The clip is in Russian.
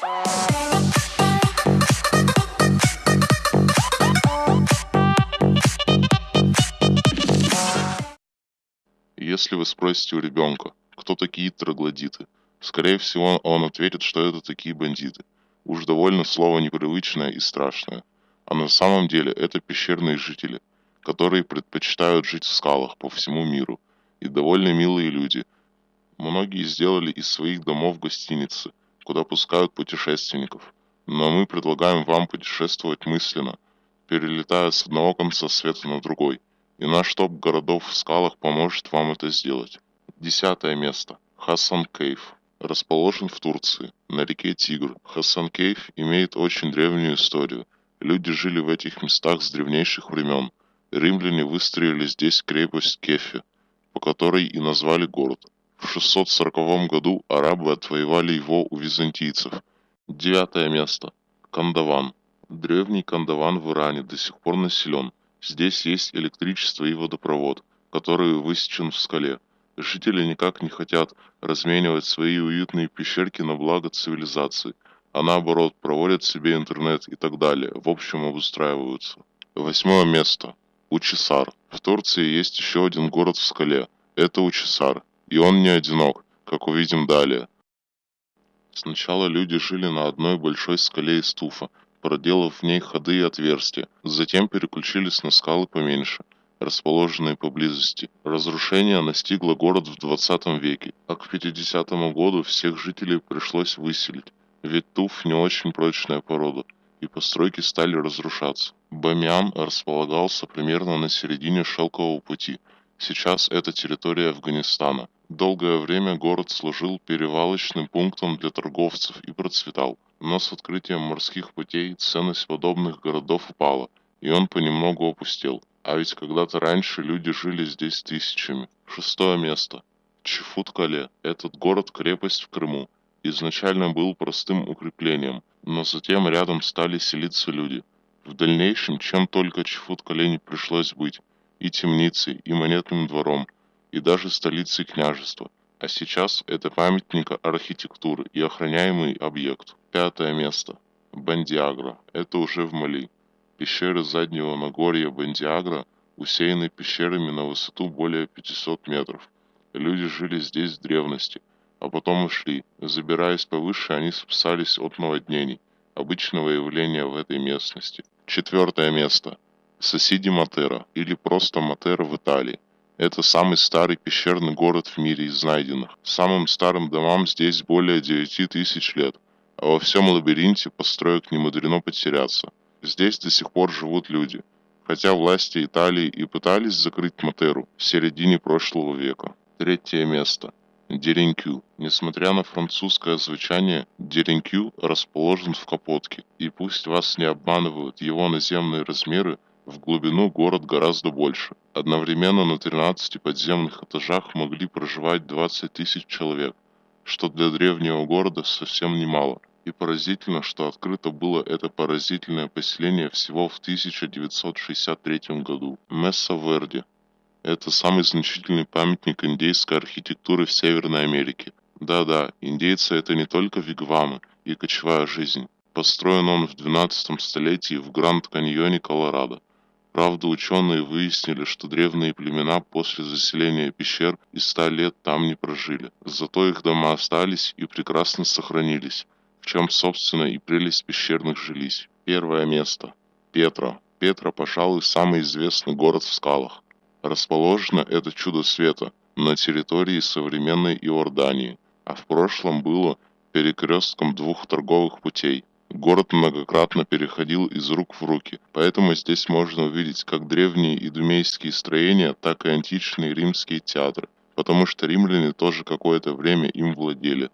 Если вы спросите у ребенка, кто такие троглодиты, скорее всего он ответит, что это такие бандиты. Уж довольно слово непривычное и страшное. А на самом деле это пещерные жители, которые предпочитают жить в скалах по всему миру. И довольно милые люди. Многие сделали из своих домов гостиницы, куда пускают путешественников. Но мы предлагаем вам путешествовать мысленно, перелетая с одного конца света на другой. И наш топ городов в скалах поможет вам это сделать. Десятое место. Хасан Кейв. Расположен в Турции, на реке Тигр. Хасан Кейв имеет очень древнюю историю. Люди жили в этих местах с древнейших времен. Римляне выстроили здесь крепость Кефи, по которой и назвали город. В 640 году арабы отвоевали его у византийцев. Девятое место. Кандаван. Древний Кандаван в Иране до сих пор населен. Здесь есть электричество и водопровод, который высечен в скале. Жители никак не хотят разменивать свои уютные пещерки на благо цивилизации, а наоборот проводят себе интернет и так далее, в общем обустраиваются. Восьмое место. Учисар. В Турции есть еще один город в скале. Это Учисар. И он не одинок, как увидим далее. Сначала люди жили на одной большой скале из туфа, проделав в ней ходы и отверстия. Затем переключились на скалы поменьше, расположенные поблизости. Разрушение настигло город в 20 веке, а к 50 году всех жителей пришлось выселить, ведь туф не очень прочная порода, и постройки стали разрушаться. Бамиан располагался примерно на середине шелкового пути. Сейчас это территория Афганистана. Долгое время город служил перевалочным пунктом для торговцев и процветал. Но с открытием морских путей ценность подобных городов упала, и он понемногу опустел. А ведь когда-то раньше люди жили здесь тысячами. Шестое место. Чифут-Кале. Этот город-крепость в Крыму. Изначально был простым укреплением, но затем рядом стали селиться люди. В дальнейшем, чем только Чифут-Кале не пришлось быть, и темницей, и монетным двором, и даже столицей княжества. А сейчас это памятник архитектуры и охраняемый объект. Пятое место. Бандиагра. Это уже в Мали. Пещеры заднего Нагорья Бандиагра усеяны пещерами на высоту более 500 метров. Люди жили здесь в древности, а потом ушли. Забираясь повыше, они спасались от наводнений, обычного явления в этой местности. Четвертое место. Соседи Матера, или просто Матера в Италии. Это самый старый пещерный город в мире из найденных. Самым старым домам здесь более 9 тысяч лет, а во всем лабиринте построек не мудрено потеряться. Здесь до сих пор живут люди, хотя власти Италии и пытались закрыть Матеру в середине прошлого века. Третье место. Деренкю. Несмотря на французское звучание, Деренкю расположен в Капотке, и пусть вас не обманывают его наземные размеры, в глубину город гораздо больше. Одновременно на 13 подземных этажах могли проживать 20 тысяч человек, что для древнего города совсем немало. И поразительно, что открыто было это поразительное поселение всего в 1963 году. Месса Верди. Это самый значительный памятник индейской архитектуры в Северной Америке. Да-да, индейцы это не только вигвамы и кочевая жизнь. Построен он в 12 столетии в Гранд-каньоне, Колорадо. Правда, ученые выяснили, что древние племена после заселения пещер и ста лет там не прожили. Зато их дома остались и прекрасно сохранились, в чем, собственно, и прелесть пещерных жилищ. Первое место. Петра. Петра, пожалуй, самый известный город в скалах. Расположено это чудо света на территории современной Иордании, а в прошлом было перекрестком двух торговых путей Город многократно переходил из рук в руки, поэтому здесь можно увидеть как древние идумейские строения, так и античные римские театры, потому что римляне тоже какое-то время им владели.